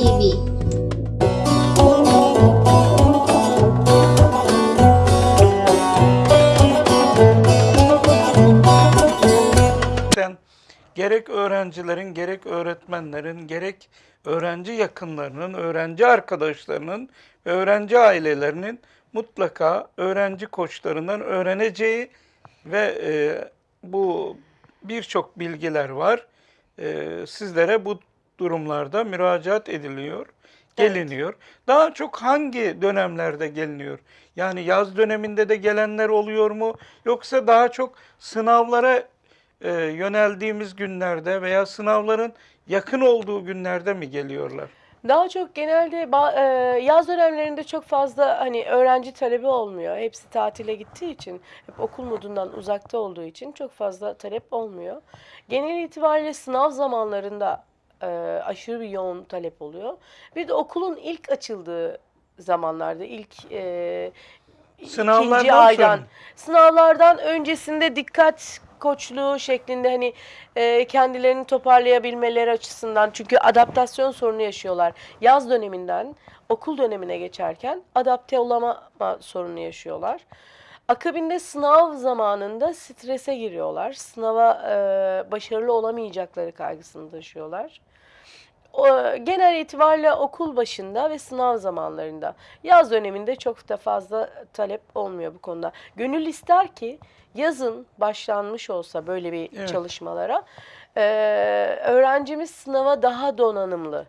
TV. gerek öğrencilerin, gerek öğretmenlerin, gerek öğrenci yakınlarının, öğrenci arkadaşlarının öğrenci ailelerinin mutlaka öğrenci koçlarından öğreneceği ve e, bu birçok bilgiler var. E, sizlere bu durumlarda müracaat ediliyor, geliniyor. Daha çok hangi dönemlerde geliniyor? Yani yaz döneminde de gelenler oluyor mu? Yoksa daha çok sınavlara e, yöneldiğimiz günlerde veya sınavların yakın olduğu günlerde mi geliyorlar? Daha çok genelde e, yaz dönemlerinde çok fazla hani öğrenci talebi olmuyor. Hepsi tatile gittiği için, hep okul modundan uzakta olduğu için çok fazla talep olmuyor. Genel itibariyle sınav zamanlarında e, aşırı bir yoğun talep oluyor. Bir de okulun ilk açıldığı zamanlarda, ilk e, Sınavlardan ikinci aydan, sonra. sınavlardan öncesinde dikkat koçluğu şeklinde hani e, kendilerini toparlayabilmeleri açısından çünkü adaptasyon sorunu yaşıyorlar. Yaz döneminden okul dönemine geçerken adapte olamama sorunu yaşıyorlar. Akabinde sınav zamanında strese giriyorlar. Sınava e, başarılı olamayacakları kaygısını taşıyorlar. O, genel itibariyle okul başında ve sınav zamanlarında. Yaz döneminde çok da fazla talep olmuyor bu konuda. Gönül ister ki yazın başlanmış olsa böyle bir Evet. çalışmalara e, öğrencimiz sınava daha donanımlı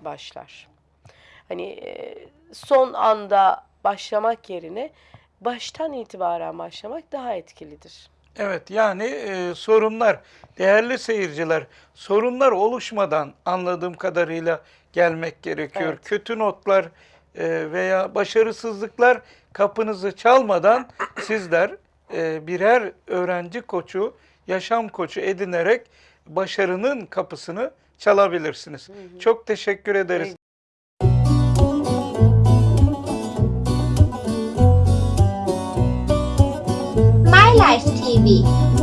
başlar. Hani e, son anda başlamak yerine baştan itibaren başlamak daha etkilidir. Evet yani e, sorunlar, değerli seyirciler, sorunlar oluşmadan anladığım kadarıyla gelmek gerekiyor. Evet. Kötü notlar e, veya başarısızlıklar kapınızı çalmadan sizler e, birer öğrenci koçu, yaşam koçu edinerek başarının kapısını çalabilirsiniz. Çok teşekkür ederiz. My TV